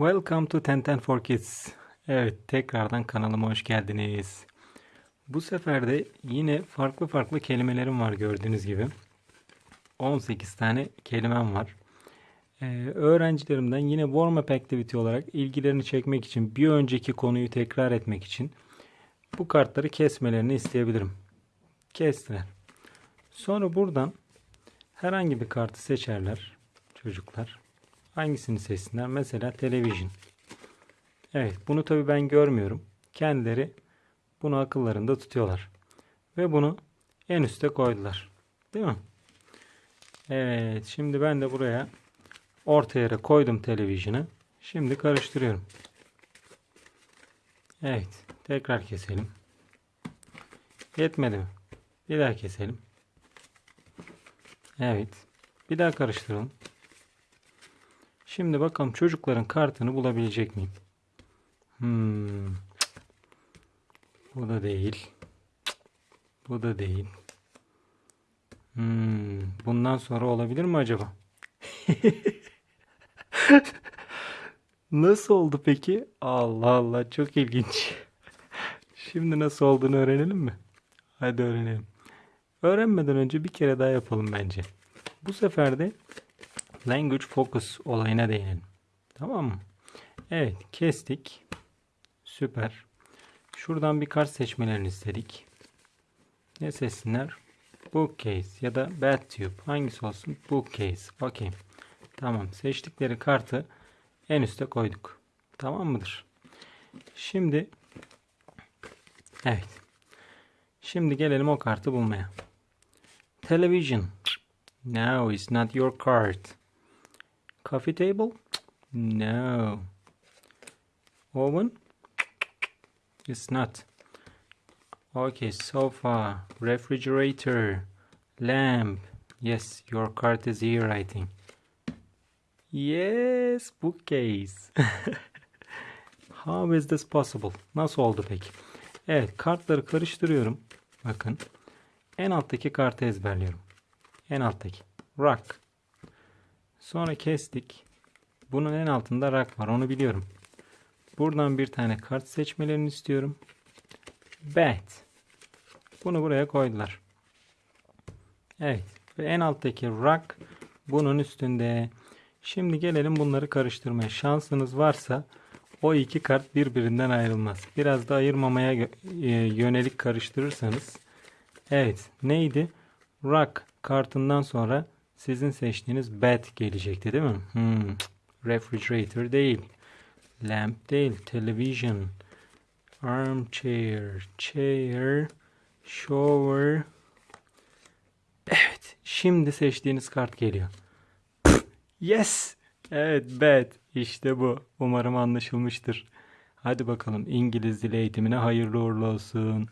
Welcome to Tenten for Kids. Evet, tekrardan kanalıma hoş geldiniz. Bu sefer de yine farklı farklı kelimelerim var gördüğünüz gibi. 18 tane kelimem var. Ee, öğrencilerimden yine warm up activity olarak ilgilerini çekmek için, bir önceki konuyu tekrar etmek için bu kartları kesmelerini isteyebilirim. Kestiler. Sonra buradan herhangi bir kartı seçerler çocuklar. Hangisini seçsinler? Mesela televizyon. Evet, bunu tabii ben görmüyorum. Kendileri bunu akıllarında tutuyorlar. Ve bunu en üste koydular. Değil mi? Evet, şimdi ben de buraya orta yere koydum televizyonu. Şimdi karıştırıyorum. Evet, tekrar keselim. Yetmedi mi? Bir daha keselim. Evet. Bir daha karıştıralım. Şimdi bakalım çocukların kartını bulabilecek miyim? Hmm. Bu da değil. Bu da değil. Hmm. Bundan sonra olabilir mi acaba? Nasıl oldu peki? Allah Allah çok ilginç. Şimdi nasıl olduğunu öğrenelim mi? Hadi öğrenelim. Öğrenmeden önce bir kere daha yapalım bence. Bu sefer de language focus olayına değinelim. Tamam mı? Evet kestik. Süper. Şuradan bir kart seçmelerini istedik. Ne seçsinler? Bookcase ya da Battube. Hangisi olsun? Bookcase. Bakayım. Tamam. Seçtikleri kartı en üste koyduk. Tamam mıdır? Şimdi evet. Şimdi gelelim o kartı bulmaya. Television. No, it's not your card. Coffee table? No. Oven? It's not. Okay, sofa, refrigerator, lamp. Yes, your card is here, I think. Yes, bookcase. How is this possible? Nasıl oldu peki? Evet, kartları karıştırıyorum. Bakın. En alttaki kartı ezberliyorum. En alttaki. Rock. Sonra kestik. Bunun en altında rock var. Onu biliyorum. Buradan bir tane kart seçmelerini istiyorum. Bat. Bunu buraya koydular. Evet. Ve en alttaki rock bunun üstünde. Şimdi gelelim bunları karıştırmaya. Şansınız varsa o iki kart birbirinden ayrılmaz. Biraz da ayırmamaya e, yönelik karıştırırsanız. Evet. Neydi? Rock kartından sonra sizin seçtiğiniz bat gelecekti değil mi? Hmm. Refrigerator değil. Lamp değil. Television. Armchair. Chair. Shower. Evet. Şimdi seçtiğiniz kart geliyor. Yes. Evet bat. İşte bu. Umarım anlaşılmıştır. Hadi bakalım İngiliz dili eğitimine hayırlı uğurlu olsun.